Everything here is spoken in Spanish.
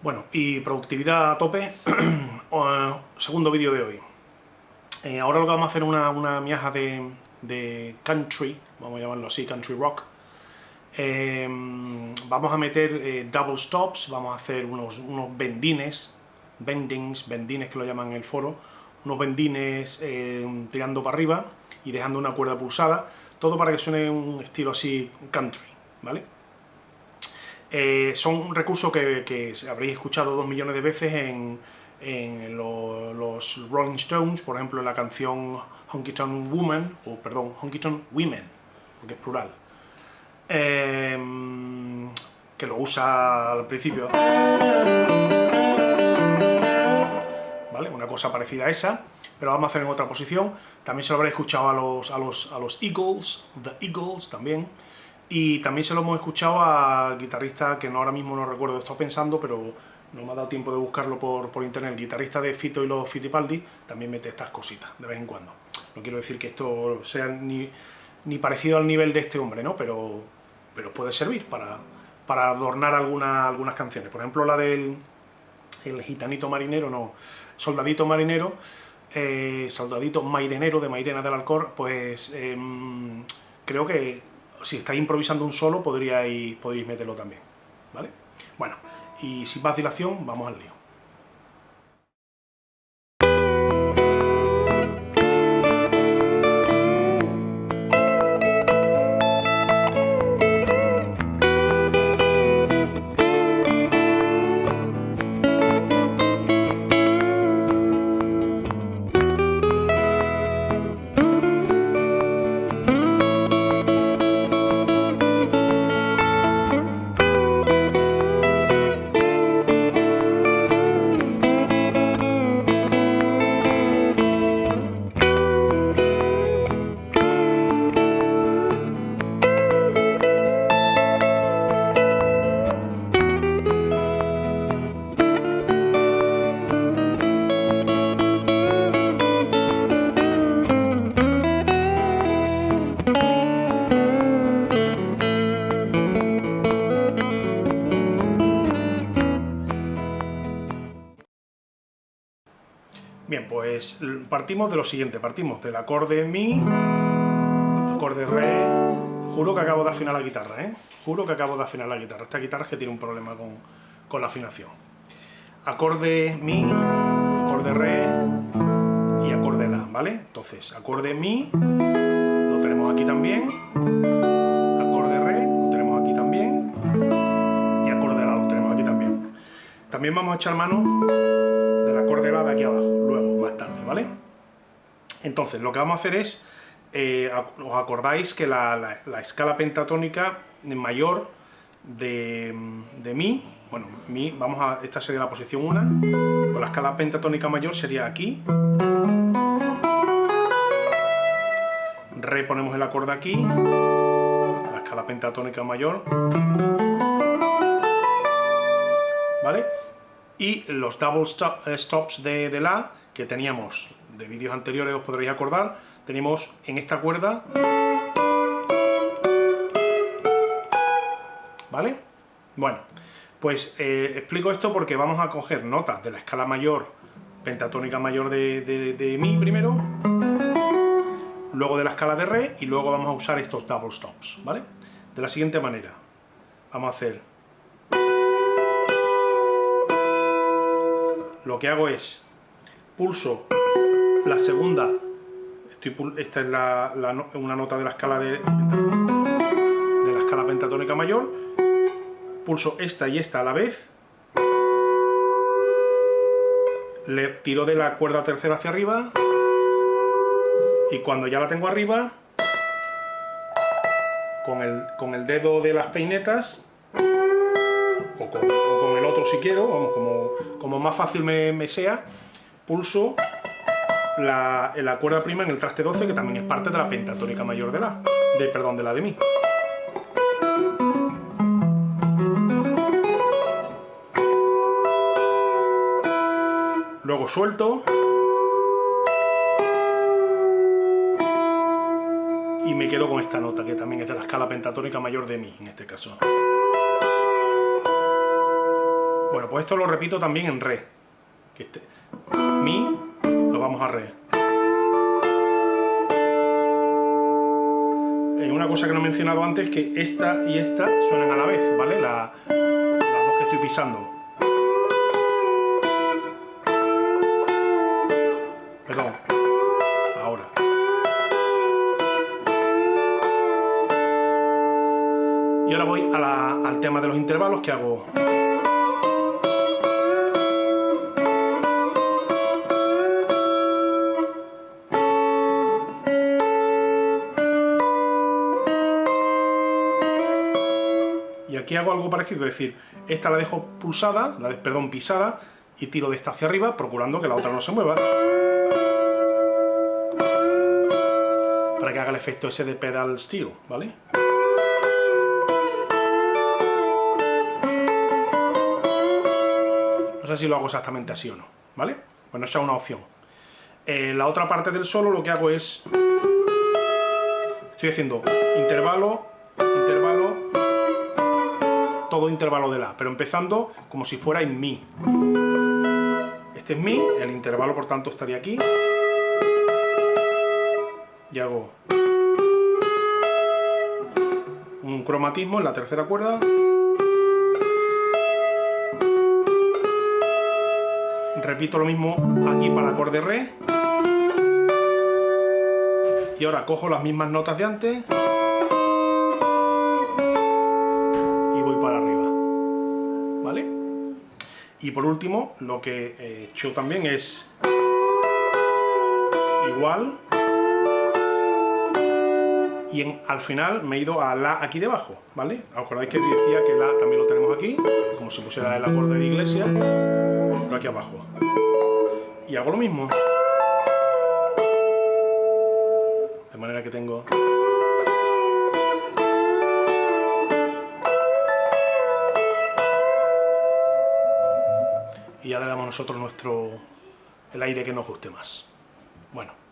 Bueno, y productividad a tope, segundo vídeo de hoy. Eh, ahora lo que vamos a hacer es una, una miaja de, country, vamos a llamarlo así, country rock. Eh, vamos a meter eh, double stops, vamos a hacer unos, unos bendines, bendings, bendines que lo llaman en el foro, unos bendines tirando para arriba y dejando una cuerda pulsada, todo para que suene un estilo así country, ¿vale? Eh, son un recurso que, habréis escuchado dos millones de veces en, los Rolling Stones, por ejemplo en la canción Honky Tonk Woman, o perdón, Honky Tonk Women, porque es plural, em, que lo usa al principio, ¿vale? Una cosa parecida a esa, pero vamos a hacer en otra posición, también se lo habréis escuchado a los, a los, a los Eagles, The Eagles también, y también se lo hemos escuchado al guitarrista, que no ahora mismo no recuerdo, estoy pensando, pero no me ha dado tiempo de buscarlo por, por internet, guitarrista de Fito y los Fittipaldi también mete estas cositas, de vez en cuando. No quiero decir que esto sea ni, ni parecido al nivel de este hombre, ¿no? Pero, pero puede servir para, para adornar alguna, algunas canciones. Por ejemplo, la del el gitanito marinero, no, soldadito marinero, eh, soldadito mairenero de Mairena del Alcor, pues em, creo que si estáis improvisando un solo, podríais, podríais meterlo también, ¿vale? Bueno, y sin más dilación, vamos al lío. Bien, pues partimos de lo siguiente, partimos del acorde Mi, acorde Re, juro que acabo de afinar la guitarra, ¿eh? Juro que acabo de afinar la guitarra, esta guitarra es que tiene un problema con, la afinación. Acorde Mi, acorde Re y acorde La, ¿vale? Entonces, acorde Mi, lo tenemos aquí también, acorde Re, lo tenemos aquí también, y acorde La lo tenemos aquí también. También vamos a echar mano acorde La de aquí abajo tarde, ¿vale? Entonces, lo que vamos a hacer es, eh, os acordáis que la, escala pentatónica mayor de, de, Mi, bueno, Mi, vamos a, esta sería la posición 1, pues la escala pentatónica mayor sería aquí, reponemos el acorde aquí, la escala pentatónica mayor, ¿vale? Y los double eh, stops de, de La que teníamos de vídeos anteriores, os podréis acordar, tenemos en esta cuerda, ¿vale? Bueno, pues eh, explico esto porque vamos a coger notas de la escala mayor, pentatónica mayor de, de Mi primero, luego de la escala de Re, y luego vamos a usar estos double stops, ¿vale? De la siguiente manera, vamos a hacer... Lo que hago es pulso la segunda, esta es una nota de la escala de, de la escala pentatónica mayor, pulso esta y esta a la vez, le tiro de la cuerda tercera hacia arriba, y cuando ya la tengo arriba, con el, con el dedo de las peinetas, o con, el otro si quiero, vamos, como, como más fácil me sea, pulso la, la, cuerda prima en el traste 12, que también es parte de la pentatónica mayor de la, de, perdón, de la de mi. Luego suelto. Y me quedo con esta nota, que también es de la escala pentatónica mayor de mi, en este caso. Bueno, pues esto lo repito también en re. Este, mi, lo vamos a re. Una cosa que no he mencionado antes, que esta y esta suenan a la vez, ¿vale? las dos que estoy pisando. Perdón. Ahora. Y ahora voy al tema de los intervalos que hago. Aquí hago algo parecido, es decir, esta la dejo pulsada, la perdón, pisada, y tiro de esta hacia arriba, procurando que la otra no se mueva. Para que haga el efecto ese de pedal steel, ¿vale? No sé si lo hago exactamente así o no, ¿vale? Bueno, esa es una opción. Eh, la otra parte del solo lo que hago es... Estoy haciendo intervalo, intervalo, todo intervalo de La, pero empezando como si fuera en Mi. Este es Mi, el intervalo por tanto estaría aquí. Y hago un cromatismo en la tercera cuerda. Repito lo mismo aquí para acorde Re. Y ahora cojo las mismas notas de antes. Y por último, lo que he hecho también es igual y al final me he ido a La aquí debajo, ¿vale? ¿Acordáis que decía que La también lo tenemos aquí? Como si pusiera el acorde de iglesia, aquí abajo. Y hago lo mismo. De manera que tengo... le damos nosotros nuestro el aire que nos guste más. Bueno.